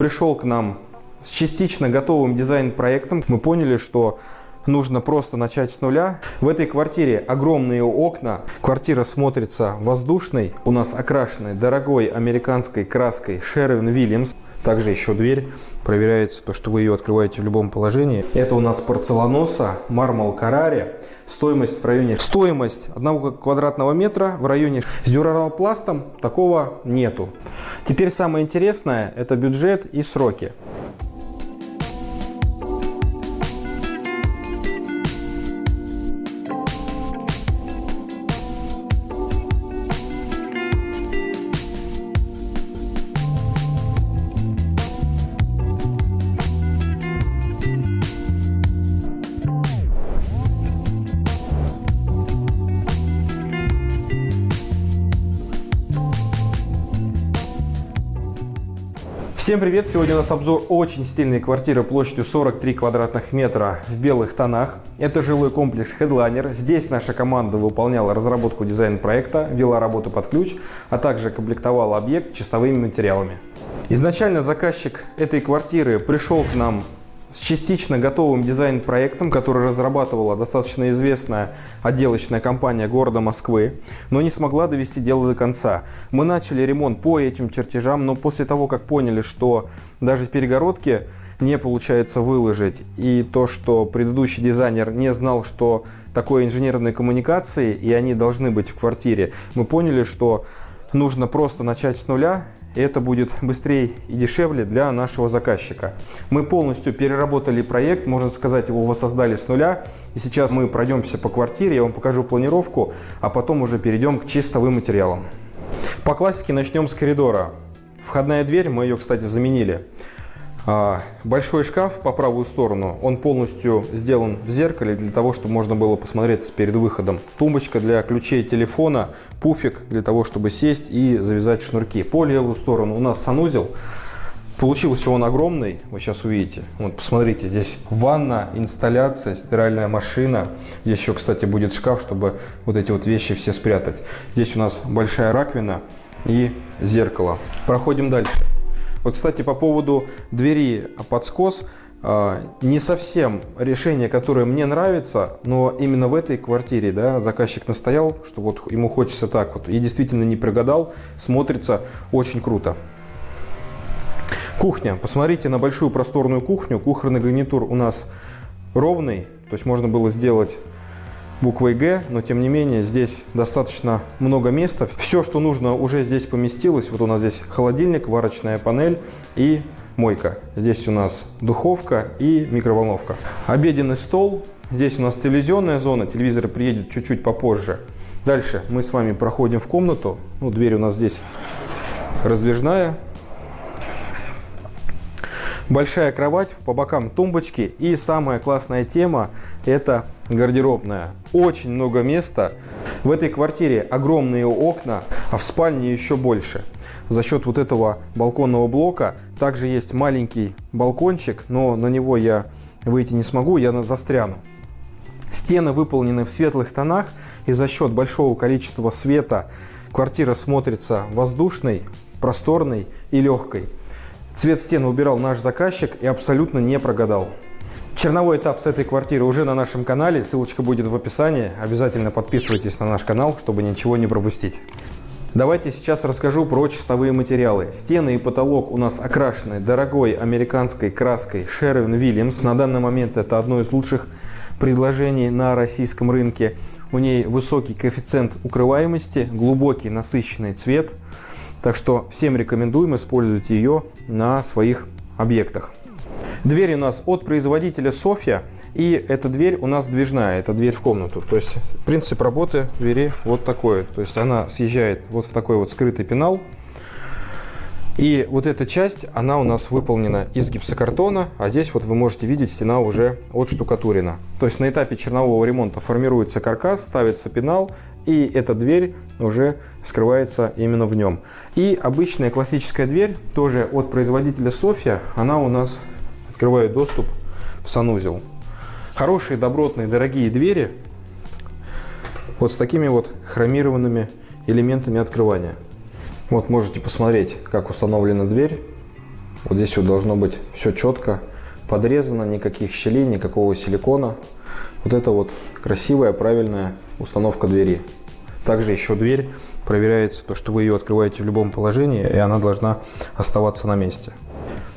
Пришел к нам с частично готовым дизайн-проектом. Мы поняли, что нужно просто начать с нуля. В этой квартире огромные окна. Квартира смотрится воздушной. У нас окрашенной дорогой американской краской Sherwin Williams. Также еще дверь проверяется, то, что вы ее открываете в любом положении. Это у нас порцеланоса, мармал Карари. Стоимость в районе... Стоимость одного квадратного метра в районе... С дюралпластом такого нету. Теперь самое интересное – это бюджет и сроки. Всем привет! Сегодня у нас обзор очень стильной квартиры площадью 43 квадратных метра в белых тонах. Это жилой комплекс Headliner. Здесь наша команда выполняла разработку дизайн-проекта, вела работу под ключ, а также комплектовала объект чистовыми материалами. Изначально заказчик этой квартиры пришел к нам с частично готовым дизайн-проектом, который разрабатывала достаточно известная отделочная компания города Москвы, но не смогла довести дело до конца. Мы начали ремонт по этим чертежам, но после того, как поняли, что даже перегородки не получается выложить, и то, что предыдущий дизайнер не знал, что такое инженерные коммуникации, и они должны быть в квартире, мы поняли, что нужно просто начать с нуля и это будет быстрее и дешевле для нашего заказчика. Мы полностью переработали проект, можно сказать, его воссоздали с нуля. И сейчас мы пройдемся по квартире, я вам покажу планировку, а потом уже перейдем к чистовым материалам. По классике начнем с коридора. Входная дверь, мы ее, кстати, заменили. А, большой шкаф по правую сторону, он полностью сделан в зеркале для того, чтобы можно было посмотреться перед выходом. Тумбочка для ключей телефона, пуфик для того, чтобы сесть и завязать шнурки. По левую сторону у нас санузел. Получился он огромный, вы сейчас увидите. Вот посмотрите, здесь ванна, инсталляция, стиральная машина. Здесь еще, кстати, будет шкаф, чтобы вот эти вот вещи все спрятать. Здесь у нас большая раковина и зеркало. Проходим дальше. Вот, кстати, по поводу двери под скос, а, не совсем решение, которое мне нравится, но именно в этой квартире да, заказчик настоял, что вот ему хочется так вот, и действительно не прогадал, смотрится очень круто. Кухня. Посмотрите на большую просторную кухню. Кухонный гарнитур у нас ровный, то есть можно было сделать буквой Г, но тем не менее здесь достаточно много места. Все, что нужно, уже здесь поместилось. Вот у нас здесь холодильник, варочная панель и мойка. Здесь у нас духовка и микроволновка. Обеденный стол. Здесь у нас телевизионная зона, телевизор приедет чуть-чуть попозже. Дальше мы с вами проходим в комнату. Ну, дверь у нас здесь раздвижная. Большая кровать, по бокам тумбочки. И самая классная тема – это гардеробная. Очень много места. В этой квартире огромные окна, а в спальне еще больше. За счет вот этого балконного блока также есть маленький балкончик, но на него я выйти не смогу, я застряну. Стены выполнены в светлых тонах, и за счет большого количества света квартира смотрится воздушной, просторной и легкой. Цвет стены убирал наш заказчик и абсолютно не прогадал. Черновой этап с этой квартиры уже на нашем канале, ссылочка будет в описании. Обязательно подписывайтесь на наш канал, чтобы ничего не пропустить. Давайте сейчас расскажу про чистовые материалы. Стены и потолок у нас окрашены дорогой американской краской Sherwin Williams. На данный момент это одно из лучших предложений на российском рынке. У ней высокий коэффициент укрываемости, глубокий насыщенный цвет – так что всем рекомендуем использовать ее на своих объектах. Дверь у нас от производителя Софья. И эта дверь у нас движная, это дверь в комнату. То есть принцип работы двери вот такой. То есть она съезжает вот в такой вот скрытый пенал. И вот эта часть, она у нас выполнена из гипсокартона, а здесь вот вы можете видеть, стена уже отштукатурена. То есть на этапе чернового ремонта формируется каркас, ставится пенал, и эта дверь уже скрывается именно в нем. И обычная классическая дверь, тоже от производителя Софья, она у нас открывает доступ в санузел. Хорошие, добротные, дорогие двери вот с такими вот хромированными элементами открывания. Вот можете посмотреть, как установлена дверь. Вот здесь вот должно быть все четко подрезано, никаких щелей, никакого силикона. Вот это вот красивая, правильная установка двери. Также еще дверь проверяется, то, что вы ее открываете в любом положении, и она должна оставаться на месте.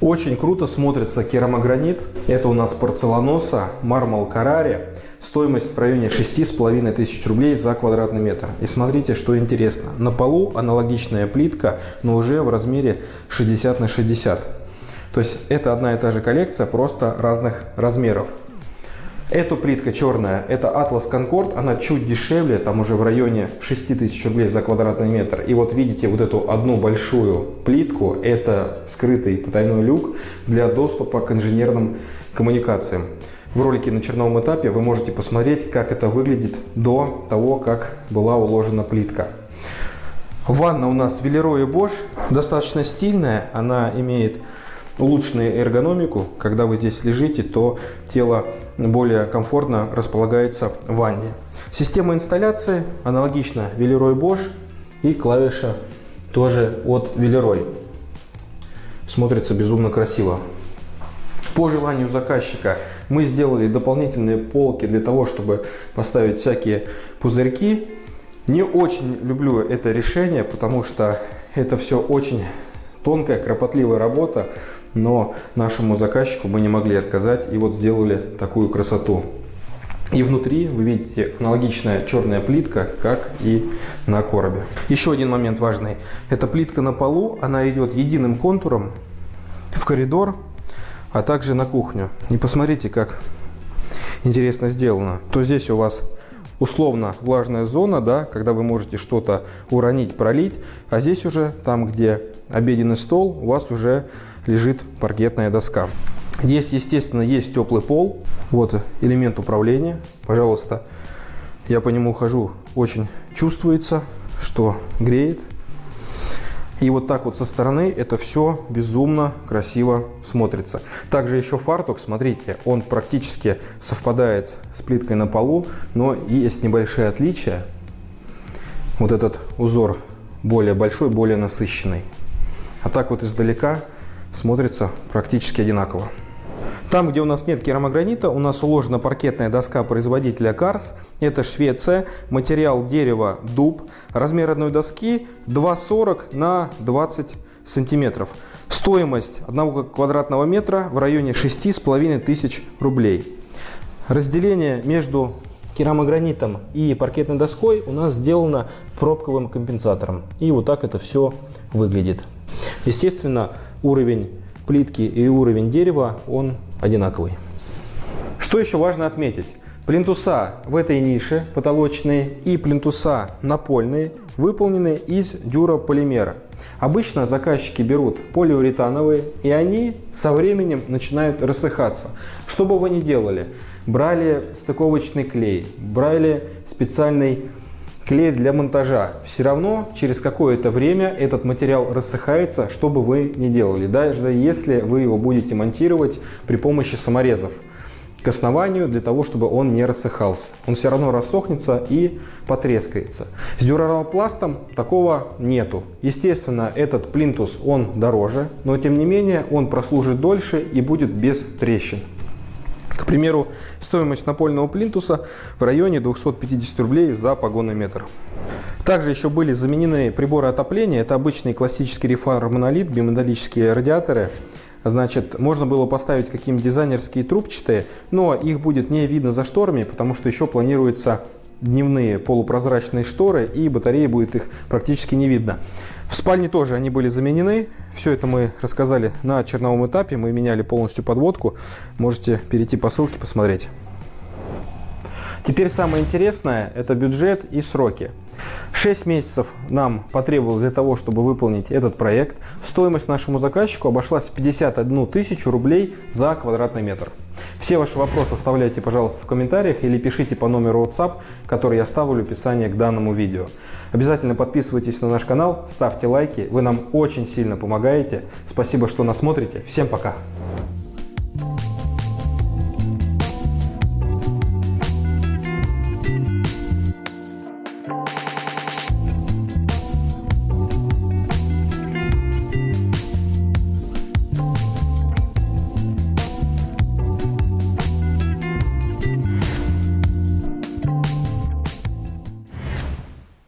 Очень круто смотрится керамогранит. Это у нас порцеланоса, мармал Карари. Стоимость в районе 6,5 тысяч рублей за квадратный метр. И смотрите, что интересно. На полу аналогичная плитка, но уже в размере 60 на 60. То есть это одна и та же коллекция, просто разных размеров. Эта плитка черная, это Atlas Concord, она чуть дешевле, там уже в районе 6000 рублей за квадратный метр. И вот видите вот эту одну большую плитку, это скрытый потайной люк для доступа к инженерным коммуникациям. В ролике на черновом этапе вы можете посмотреть, как это выглядит до того, как была уложена плитка. Ванна у нас Велеро и Bosch, достаточно стильная, она имеет улучшенную эргономику. Когда вы здесь лежите, то тело более комфортно располагается в ванне. Система инсталляции аналогична Villeroy Bosch и клавиша тоже от Villeroy. Смотрится безумно красиво. По желанию заказчика мы сделали дополнительные полки для того, чтобы поставить всякие пузырьки. Не очень люблю это решение, потому что это все очень тонкая, кропотливая работа но нашему заказчику мы не могли отказать и вот сделали такую красоту. И внутри вы видите аналогичная черная плитка, как и на коробе. Еще один момент важный. Эта плитка на полу, она идет единым контуром в коридор, а также на кухню. И посмотрите, как интересно сделано. То здесь у вас условно влажная зона, да, когда вы можете что-то уронить, пролить, а здесь уже, там, где обеденный стол, у вас уже лежит паркетная доска. Здесь, естественно, есть теплый пол. Вот элемент управления. Пожалуйста, я по нему хожу. Очень чувствуется, что греет. И вот так вот со стороны это все безумно красиво смотрится. Также еще фартук, смотрите, он практически совпадает с плиткой на полу, но есть небольшие отличия. Вот этот узор более большой, более насыщенный. А так вот издалека смотрится практически одинаково. Там, где у нас нет керамогранита, у нас уложена паркетная доска производителя Карс. Это Швеция, материал дерева дуб. Размер одной доски 2,40 на 20 сантиметров. Стоимость одного квадратного метра в районе 6,5 тысяч рублей. Разделение между керамогранитом и паркетной доской у нас сделано пробковым компенсатором. И вот так это все выглядит. Естественно, уровень плитки и уровень дерева, он одинаковый. Что еще важно отметить? Плинтуса в этой нише потолочные и плинтуса напольные выполнены из дюрополимера. Обычно заказчики берут полиуретановые и они со временем начинают рассыхаться. Что бы вы ни делали, брали стыковочный клей, брали специальный клей для монтажа. Все равно через какое-то время этот материал рассыхается, что бы вы ни делали. Даже если вы его будете монтировать при помощи саморезов к основанию для того, чтобы он не рассыхался. Он все равно рассохнется и потрескается. С дюралопластом такого нету. Естественно, этот плинтус он дороже, но тем не менее он прослужит дольше и будет без трещин. К примеру, стоимость напольного плинтуса в районе 250 рублей за погонный метр. Также еще были заменены приборы отопления. Это обычный классический рефар монолит, биметаллические радиаторы. Значит, можно было поставить какие-нибудь дизайнерские трубчатые, но их будет не видно за шторами, потому что еще планируется дневные полупрозрачные шторы, и батареи будет их практически не видно. В спальне тоже они были заменены. Все это мы рассказали на черновом этапе. Мы меняли полностью подводку. Можете перейти по ссылке посмотреть. Теперь самое интересное – это бюджет и сроки. 6 месяцев нам потребовалось для того, чтобы выполнить этот проект. Стоимость нашему заказчику обошлась в 51 тысячу рублей за квадратный метр. Все ваши вопросы оставляйте, пожалуйста, в комментариях или пишите по номеру WhatsApp, который я оставлю в описании к данному видео. Обязательно подписывайтесь на наш канал, ставьте лайки, вы нам очень сильно помогаете. Спасибо, что нас смотрите. Всем пока!